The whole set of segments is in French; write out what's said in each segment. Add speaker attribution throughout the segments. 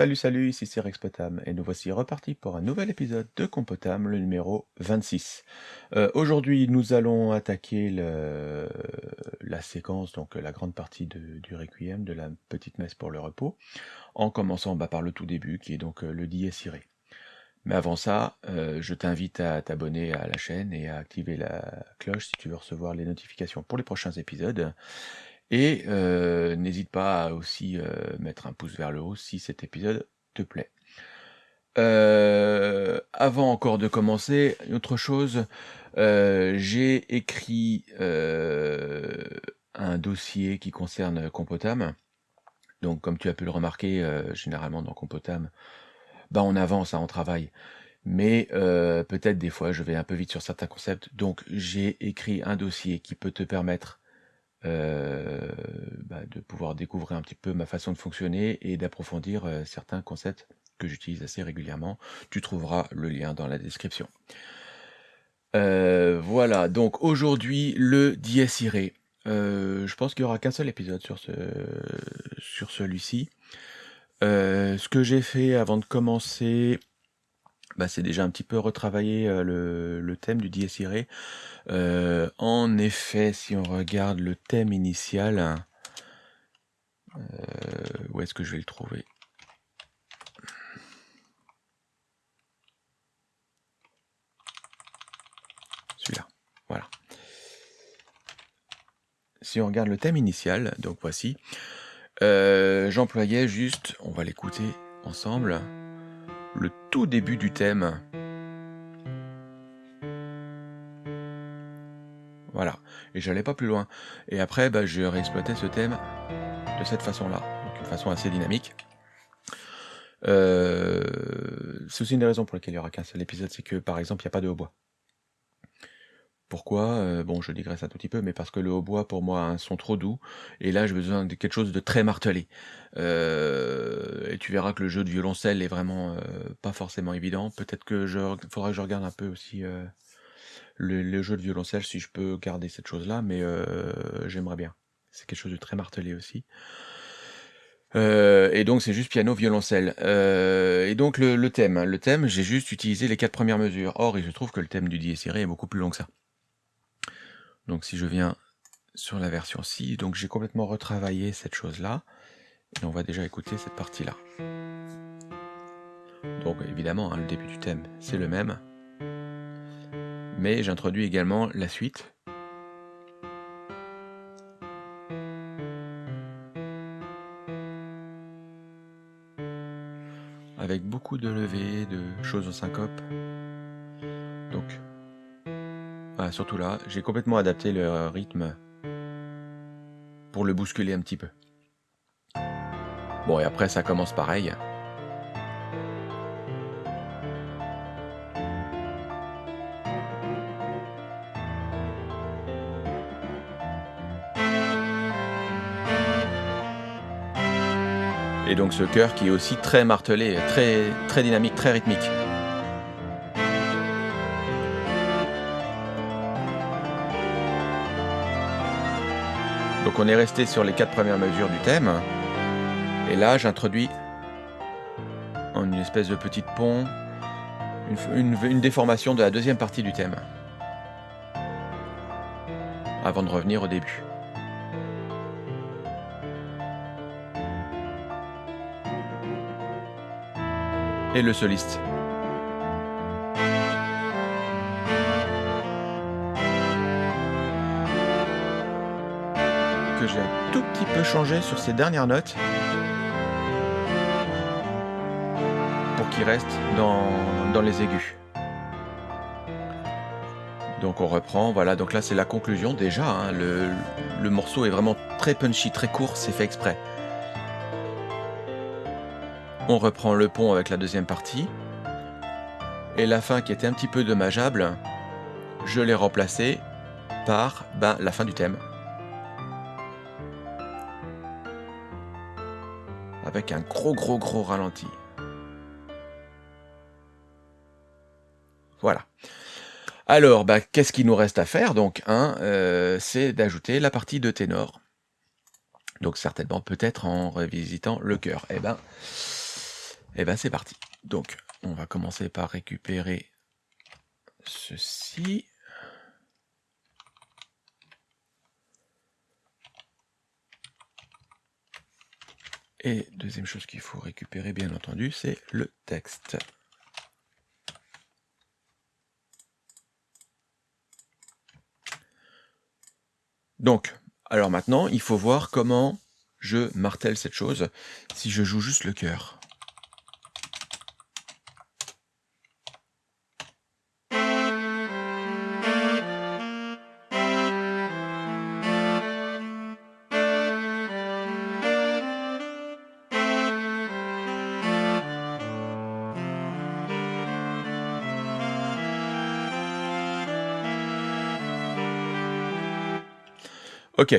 Speaker 1: Salut salut, ici c'est Rex Potam et nous voici repartis pour un nouvel épisode de Compotam, le numéro 26. Euh, Aujourd'hui nous allons attaquer la séquence, donc la grande partie du Requiem, de la petite messe pour le repos, en commençant bah, par le tout début qui est donc euh, le Dies Irae. Mais avant ça, euh, je t'invite à t'abonner à la chaîne et à activer la cloche si tu veux recevoir les notifications pour les prochains épisodes. Et n'hésite pas à aussi mettre un pouce vers le haut si cet épisode te plaît. Avant encore de commencer, autre chose, j'ai écrit un dossier qui concerne Compotam. Donc comme tu as pu le remarquer, généralement dans Compotam, bah on avance, hein, on travaille. Mais peut-être des fois je vais un peu vite sur certains concepts. Donc j'ai écrit un dossier qui peut te permettre euh, bah, de pouvoir découvrir un petit peu ma façon de fonctionner et d'approfondir euh, certains concepts que j'utilise assez régulièrement. Tu trouveras le lien dans la description. Euh, voilà, donc aujourd'hui le Dies Irae. Euh, je pense qu'il n'y aura qu'un seul épisode sur, ce, sur celui-ci. Euh, ce que j'ai fait avant de commencer, bah, c'est déjà un petit peu retravailler euh, le, thème du Dies Irae. Euh, en effet, si on regarde le thème initial, euh, où est-ce que je vais le trouver? Celui-là, voilà. Si on regarde le thème initial, donc voici, euh, j'employais juste, on va l'écouter ensemble, le tout début du thème. Voilà, et j'allais pas plus loin. Et après, bah, je réexploitais ce thème de cette façon-là, donc une façon assez dynamique. Euh, c'est aussi une des raisons pour lesquelles il n'y aura qu'un seul épisode, c'est que par exemple, il n'y a pas de hautbois. Pourquoi? Euh, Bon, je digresse un tout petit peu, mais parce que le hautbois, pour moi, a un son trop doux, et là, j'ai besoin de quelque chose de très martelé. Euh, et tu verras que le jeu de violoncelle est vraiment euh, pas forcément évident. Peut-être que je faudra que je regarde un peu aussi le, jeu de violoncelle, si je peux garder cette chose-là, mais j'aimerais bien. C'est quelque chose de très martelé aussi. Et donc c'est juste piano violoncelle. Et donc le, thème, le thème, j'ai juste utilisé les quatre premières mesures. Or, il se trouve que le thème du Dies Irae est beaucoup plus long que ça. Donc si je viens sur la version 6, donc j'ai complètement retravaillé cette chose-là. Et on va déjà écouter cette partie-là. Donc évidemment, hein, le début du thème, c'est le même. Mais j'introduis également la suite. Avec beaucoup de levées, de choses en syncope. Voilà, surtout là, j'ai complètement adapté le rythme pour le bousculer un petit peu. Bon, et après, ça commence pareil. Et donc ce chœur qui est aussi très martelé, très, très dynamique, très rythmique. On est resté sur les quatre premières mesures du thème. Et là j'introduis en une espèce de petite pont une, déformation de la deuxième partie du thème. Avant de revenir au début. Et le soliste. Que j'ai un tout petit peu changé sur ces dernières notes. Pour qu'il reste dans, dans les aigus. Donc on reprend, voilà, donc là c'est la conclusion déjà, hein, le, le morceau est vraiment très punchy, très court, c'est fait exprès. On reprend le pont avec la deuxième partie. Et la fin qui était un petit peu dommageable, je l'ai remplacée par ben, la fin du thème. Un gros gros gros ralenti. Voilà. Alors, bah, qu'est-ce qu'il nous reste à faire? Donc, un, euh, c'est d'ajouter la partie de ténor. Donc certainement peut-être en revisitant le chœur. Eh ben, Et ben c'est parti. Donc, on va commencer par récupérer ceci. Et deuxième chose qu'il faut récupérer, bien entendu, c'est le texte. Donc, alors maintenant, il faut voir comment je martèle cette chose si je joue juste le cœur. Ok.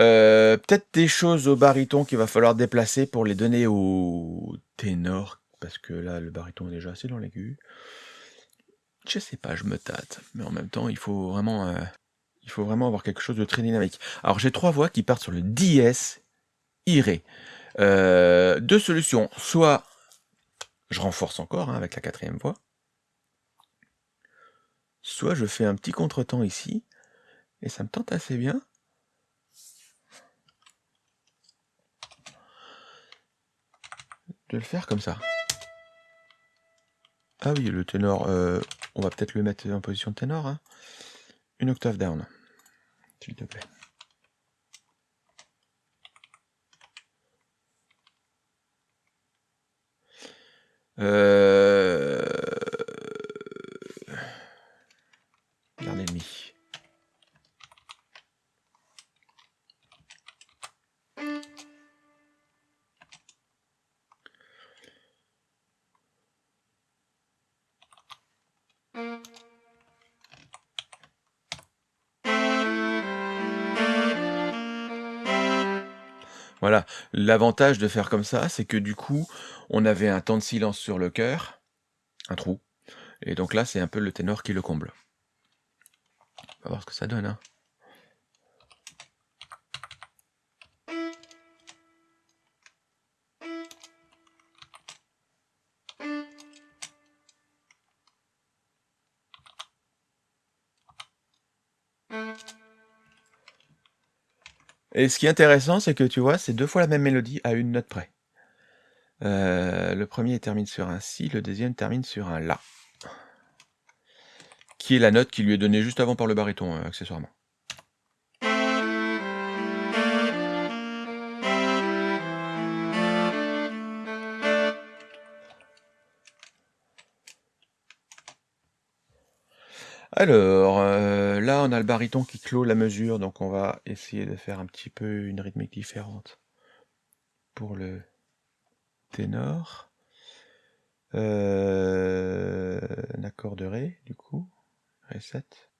Speaker 1: Euh, peut-être des choses au baryton qu'il va falloir déplacer pour les donner au ténor, parce que là, le baryton est déjà assez dans l'aigu. Je sais pas, je me tâte, mais en même temps, il faut vraiment, euh, avoir quelque chose de très dynamique. Alors, j'ai trois voix qui partent sur le dièse iré. Euh, deux solutions, soit je renforce encore hein, avec la quatrième voix, soit je fais un petit contretemps ici, et ça me tente assez bien. De le faire comme ça. Ah oui, le ténor, euh, on va peut-être le mettre en position de ténor. Hein. Une octave down, s'il te plaît. Euh... l'avantage de faire comme ça, c'est que du coup, on avait un temps de silence sur le cœur, un trou, et donc là, c'est un peu le ténor qui le comble. On va voir ce que ça donne. Hein. Et ce qui est intéressant, c'est que tu vois, c'est deux fois la même mélodie à une note près. Euh, le premier termine sur un Si, le deuxième termine sur un La. Qui est la note qui lui est donnée juste avant par le baryton, euh, accessoirement. Alors, on a le baryton qui clôt la mesure, donc on va essayer de faire un petit peu une rythmique différente pour le ténor. Euh, un accord de Ré, du coup. Ré 7.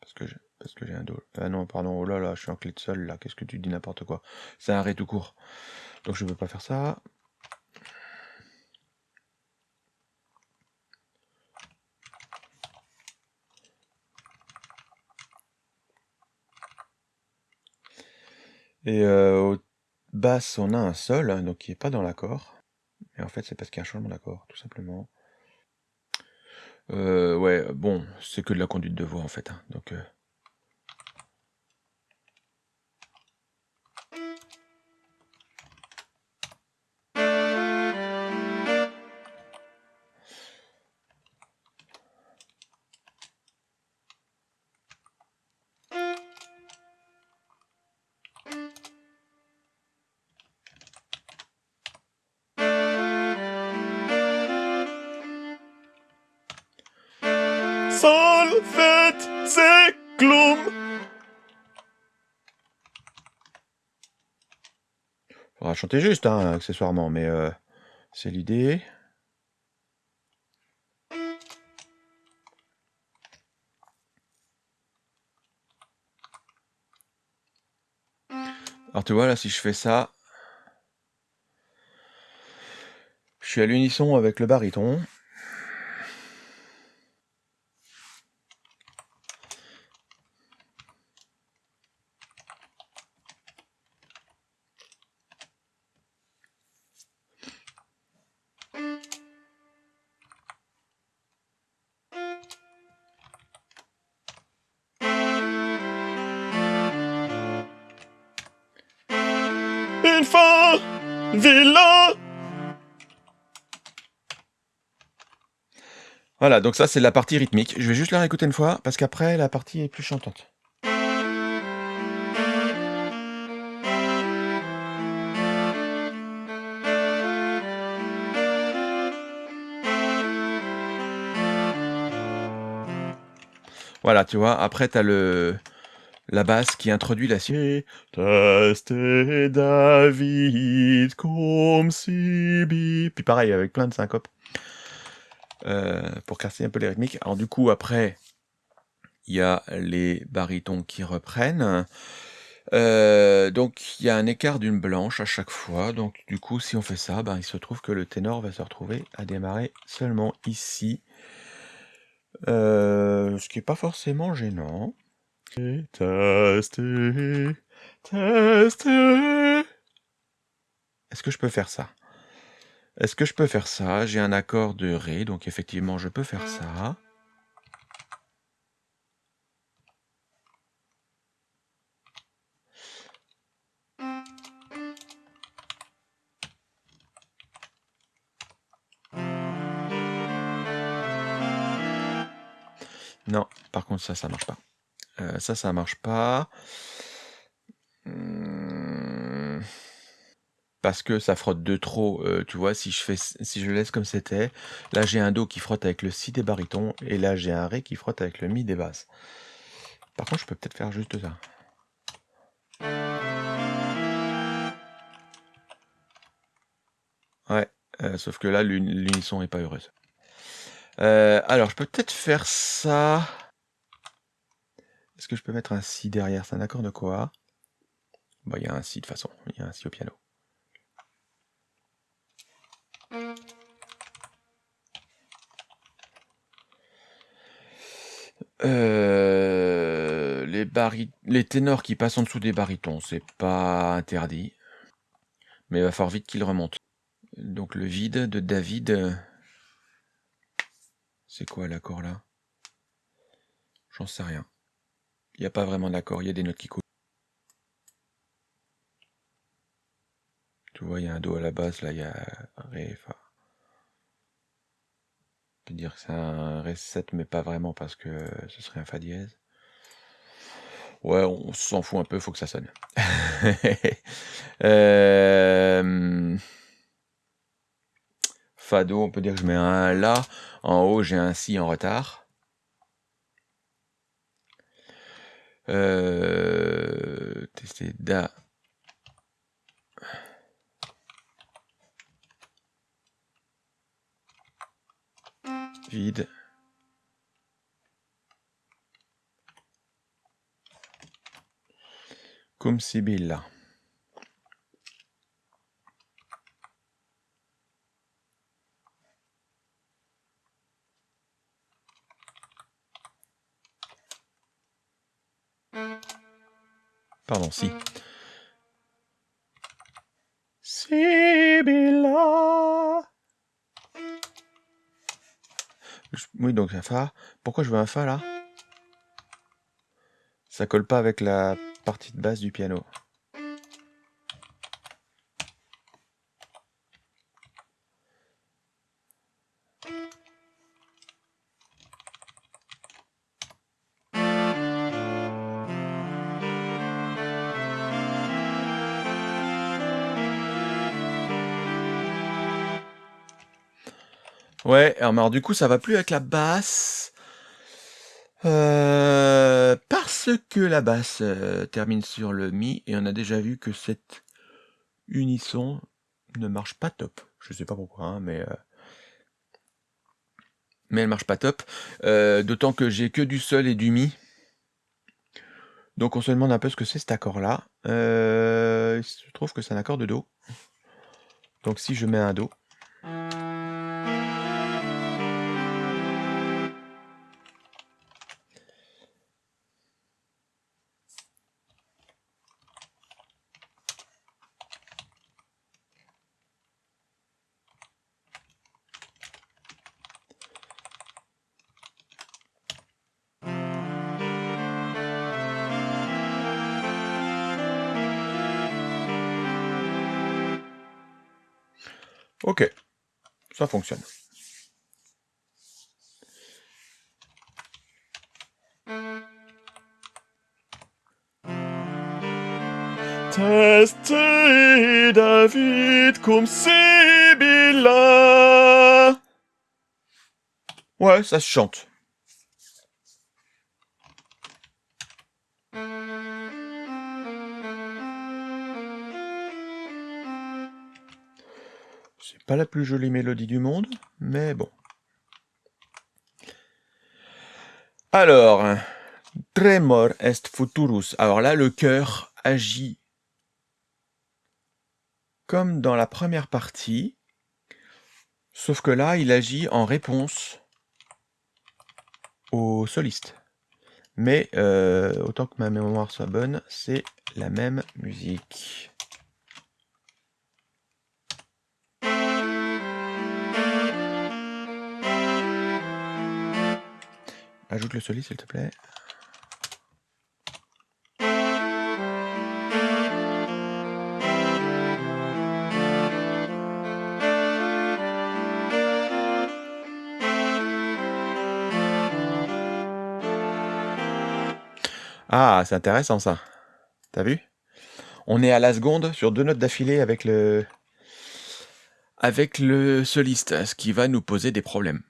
Speaker 1: Parce que j'ai, parce que un Do. Ah non, pardon, oh là là, je suis en clé de sol, là. Qu'est-ce que tu dis n'importe quoi C'est un Ré tout court. Donc je ne peux pas faire ça. Et euh, au basse, on a un sol, hein, donc qui n'est pas dans l'accord. Et en fait, c'est parce qu'il y a un changement d'accord, tout simplement. Euh, ouais, bon, c'est que de la conduite de voix, en fait. Hein, donc... Euh, Sol, fait, c'est gloom. Faudra chanter juste, hein, accessoirement, mais euh, c'est l'idée. Alors tu vois, là, si je fais ça, je suis à l'unisson avec le baryton. Une fin, vilain. Voilà, donc ça c'est la partie rythmique. Je vais juste la réécouter une fois parce qu'après la partie est plus chantante. Voilà, tu vois, après tu as le la basse qui introduit la suite. David comme si Puis pareil, avec plein de syncopes. Euh, pour casser un peu les rythmiques. Alors du coup, après, il y a les barytons qui reprennent. Euh, donc il y a un écart d'une blanche à chaque fois. Donc du coup, si on fait ça, ben, il se trouve que le ténor va se retrouver à démarrer seulement ici. Euh, ce qui n'est pas forcément gênant. Est-ce que je peux faire ça? Est-ce que je peux faire ça? J'ai un accord de Ré, donc effectivement je peux faire ça. Non, par contre ça, ça marche pas. Euh, ça, ça marche pas. Mmh. Parce que ça frotte de trop, euh, tu vois, si je fais si je laisse comme c'était, là j'ai un Do qui frotte avec le Si des barytons, et là j'ai un Ré qui frotte avec le Mi des basses. Par contre, je peux peut-être faire juste ça. Ouais, euh, sauf que là l'unisson est pas heureuse. alors, je peux peut-être faire ça. Est-ce que je peux mettre un Si derrière? C'est un accord de quoi? Il y a un Si de toute façon. Il y a un Si au piano. Euh, les, les ténors qui passent en dessous des barytons, c'est pas interdit. Mais il va falloir vite qu'ils remontent. Donc le vide de David. C'est quoi l'accord là? J'en sais rien. Il n'y a pas vraiment d'accord, il y a des notes qui coulent. Tu vois, il y a un Do à la base, là il y a Ré, Fa. On peut dire que c'est un Ré 7, mais pas vraiment parce que ce serait un Fa dièse. Ouais, on s'en fout un peu, faut que ça sonne. euh... Fa Do, on peut dire que je mets un La. En haut, j'ai un Si en retard. Euh, tester da. Vide. Comme Sibylla. Pardon, si. Sibylla. Oui, donc un Fa. Pourquoi je veux un Fa là? Ça colle pas avec la partie de basse du piano. Alors du coup, ça va plus avec la basse. Euh, parce que la basse euh, termine sur le Mi, et on a déjà vu que cette unisson ne marche pas top. Je sais pas pourquoi, hein, mais... Euh, mais elle marche pas top. D'autant que j'ai que du Sol et du Mi. Donc on se demande un peu ce que c'est cet accord-là. il se trouve que c'est un accord de Do. Donc si je mets un Do... David Sibylla. Ouais, ça se chante. C'est pas la plus jolie mélodie du monde, mais bon. Alors, Tremor est futurus. Alors là, le cœur agit comme dans la première partie, sauf que là, il agit en réponse au soliste. Mais euh, autant que ma mémoire soit bonne, c'est la même musique. Ajoute le soliste, s'il te plaît. Ah, c'est intéressant ça. T'as vu? On est à la seconde sur deux notes d'affilée avec le avec le soliste, ce qui va nous poser des problèmes.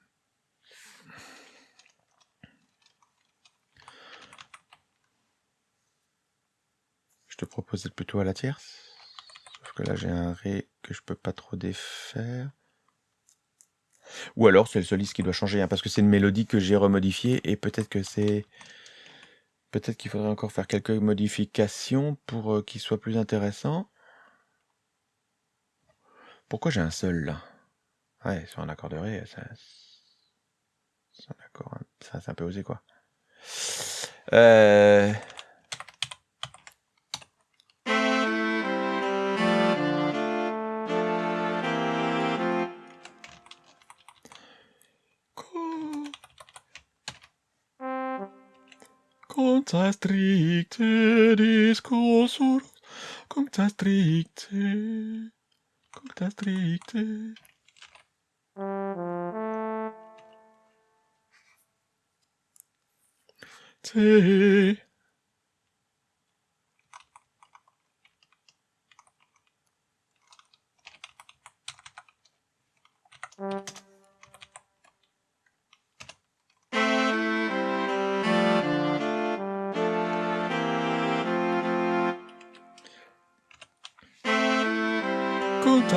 Speaker 1: Je te propose d'être plutôt à la tierce. Sauf que là j'ai un Ré que je peux pas trop défaire. Ou alors c'est le soliste qui doit changer, hein, parce que c'est une mélodie que j'ai remodifiée et peut-être que c'est Peut-être qu'il faudrait encore faire quelques modifications pour euh, qu'il soit plus intéressant. Pourquoi j'ai un seul là? Ouais, sur un accord de Ré, ça... C'est un accord... Ça, c'est un peu osé quoi. Euh... Cunctas stricte discussur, cunctas stricte, cunctas stricte. Te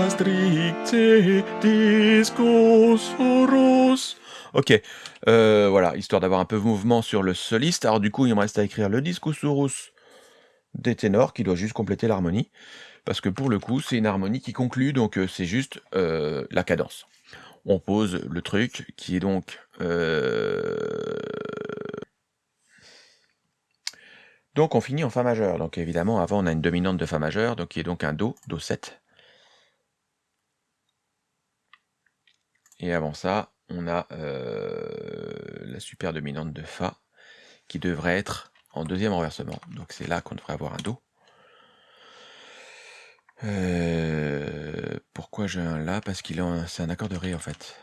Speaker 1: stricte. Ok, euh, voilà, histoire d'avoir un peu de mouvement sur le soliste. Alors du coup, il me reste à écrire le discosaurus des ténors, qui doit juste compléter l'harmonie. Parce que pour le coup, c'est une harmonie qui conclut, donc euh, c'est juste euh, la cadence. On pose le truc, qui est donc... Donc on finit en Fa majeur. Donc évidemment, avant, on a une dominante de Fa majeur, donc qui est donc un Do, Do7. Et avant ça, on a euh, la super dominante de Fa, qui devrait être en deuxième renversement. Donc c'est là qu'on devrait avoir un Do. Euh, pourquoi j'ai un La Parce qu'il est c'est un accord de Ré en fait.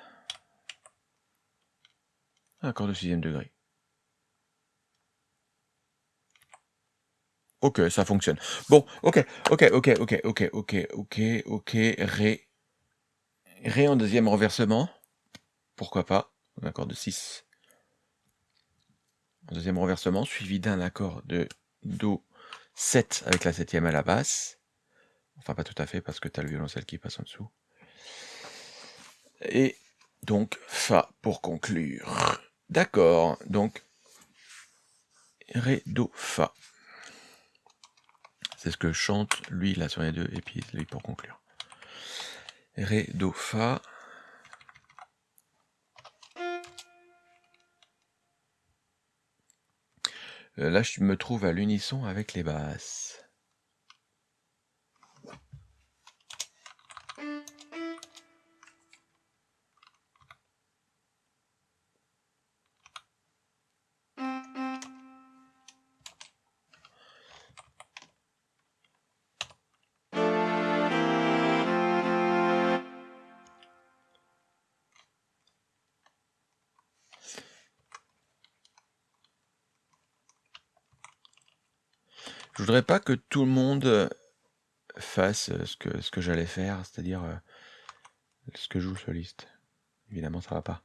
Speaker 1: Un accord de sixième degré. Ok, ça fonctionne. Bon, ok, ok, ok, ok, ok, ok, ok, ok, Ré, Ré en deuxième renversement. Pourquoi pas? Un accord de 6. En deuxième renversement, suivi d'un accord de Do 7 avec la septième à la basse. Enfin, pas tout à fait, parce que tu as le violoncelle qui passe en dessous. Et donc, Fa pour conclure. D'accord, donc, Ré, Do, Fa. C'est ce que chante lui là sur les deux, et puis lui pour conclure. Ré, Do, Fa. Euh, là, je me trouve à l'unisson avec les basses. Voudrais pas que tout le monde, fasse, ce que ce que j'allais faire, c'est-à-dire, ce que joue le soliste. Évidemment, ça va pas.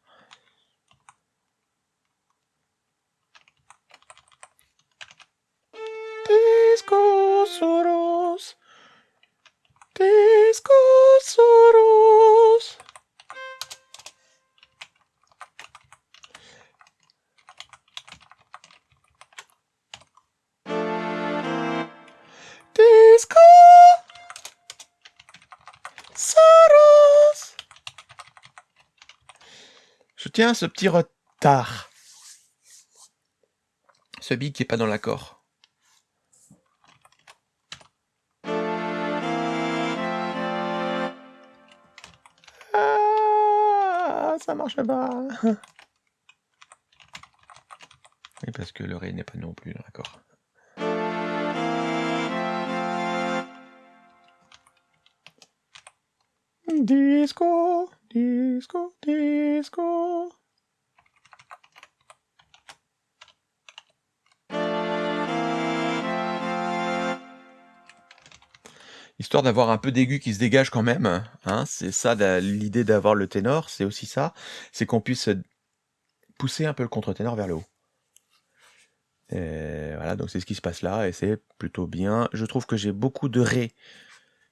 Speaker 1: Tiens ce petit retard. Ce big qui est pas dans l'accord. ça marche pas. Oui, parce que le ré n'est pas non plus d'accord. Disco, disco, disco. Histoire d'avoir un peu d'aigu qui se dégage quand même. Hein, c'est ça l'idée d'avoir le ténor, c'est aussi ça, c'est qu'on puisse pousser un peu le contre-ténor vers le haut. Voilà, donc c'est ce qui se passe là, et c'est plutôt bien. Je trouve que j'ai beaucoup de ré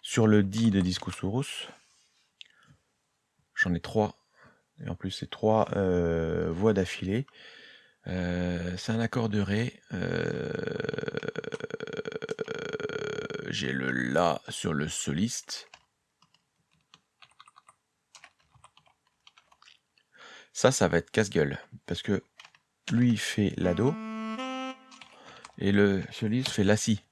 Speaker 1: sur le di de Discosaurus. J'en ai trois, et en plus c'est trois euh, voix d'affilée. Euh, c'est un accord de ré. Euh, j'ai le La sur le soliste. Ça, ça va être casse-gueule, parce que lui fait la Do, et le soliste fait La Si.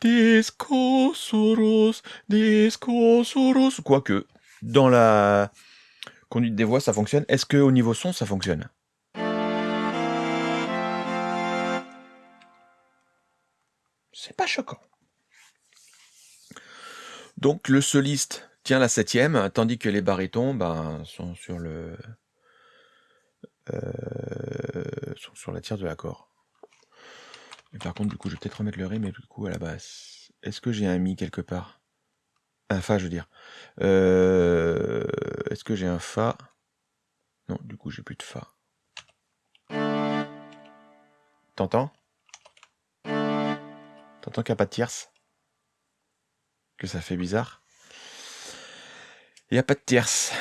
Speaker 1: Discosaurus, Discosaurus. Quoique, dans la conduite des voix, ça fonctionne. Est-ce que au niveau son, ça fonctionne? C'est pas choquant. Donc le soliste tient la septième, tandis que les barytons ben, sont sur le euh, sont sur la tierce de l'accord. Et par contre, du coup, je vais peut-être remettre le ré, mais du coup à la basse. Est-ce que j'ai un mi quelque part? Un fa, je veux dire. Euh, est-ce que j'ai un fa? Non, du coup, j'ai plus de fa. T'entends? T'entends qu'il n'y a pas de tierce? Que ça fait bizarre? Il n'y a pas de tierce.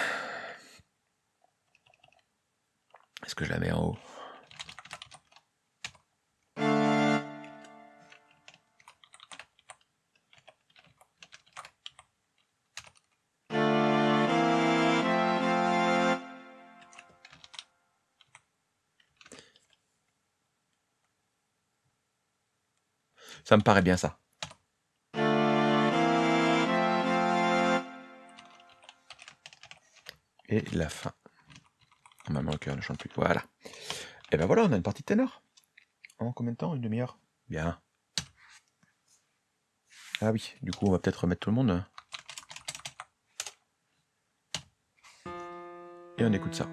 Speaker 1: Est-ce que je la mets en haut? Ça me paraît bien ça. Et la fin. Normalement, le cœur ne chante plus. Voilà. Et ben voilà, on a une partie de ténor. En combien de temps? Une demi-heure? Bien. Ah oui, du coup, on va peut-être remettre tout le monde. Et on écoute ça.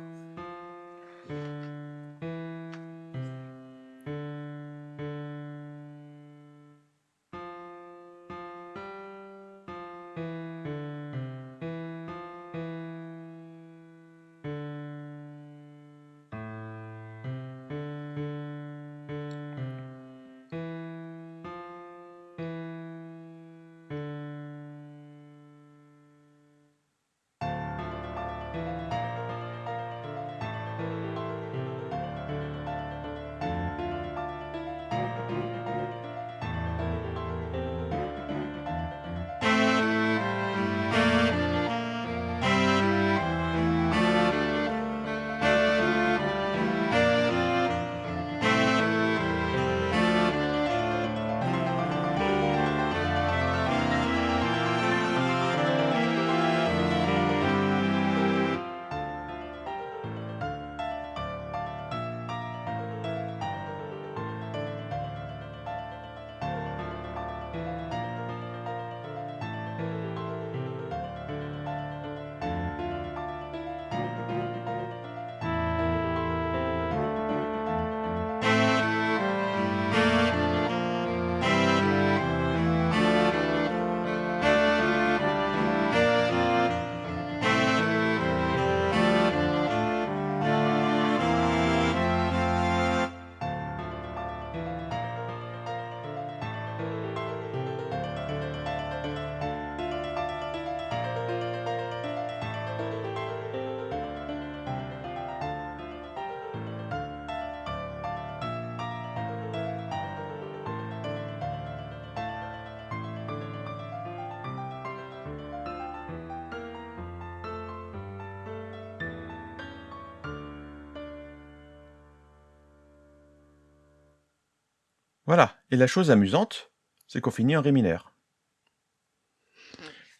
Speaker 1: Voilà. Et la chose amusante, c'est qu'on finit en ré mineur.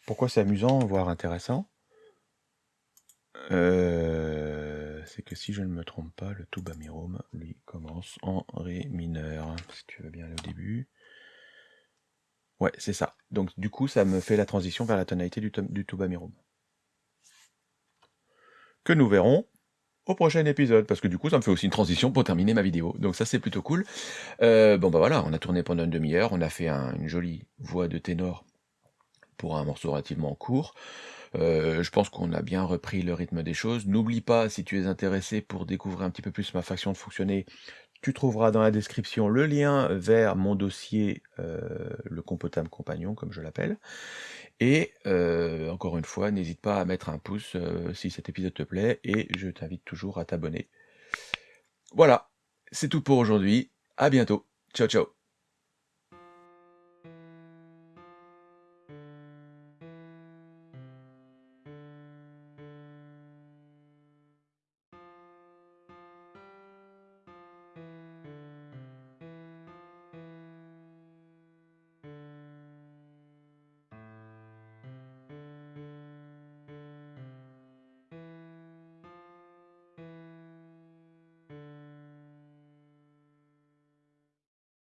Speaker 1: Pourquoi c'est amusant, voire intéressant? Euh, C'est que si je ne me trompe pas, le tuba mirum, lui, commence en ré mineur. Si tu veux bien aller au début. Ouais, c'est ça. Donc du coup, ça me fait la transition vers la tonalité du, du tuba mirum. Que nous verrons prochain épisode, parce que du coup, ça me fait aussi une transition pour terminer ma vidéo. Donc ça, c'est plutôt cool. Euh, bon, bah voilà, on a tourné pendant une demi-heure, on a fait une jolie voix de ténor pour un morceau relativement court. Euh, je pense qu'on a bien repris le rythme des choses. N'oublie pas, si tu es intéressé pour découvrir un petit peu plus ma façon de fonctionner, tu trouveras dans la description le lien vers mon dossier, euh, le Compotam Compagnon, comme je l'appelle. Et euh, encore une fois, n'hésite pas à mettre un pouce euh, si cet épisode te plaît, et je t'invite toujours à t'abonner. Voilà, c'est tout pour aujourd'hui. À bientôt. Ciao, ciao.